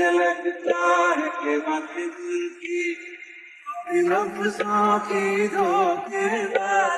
मुझे लगता है कि बात दिल की अपनी लफ्जों की धोखेबाजी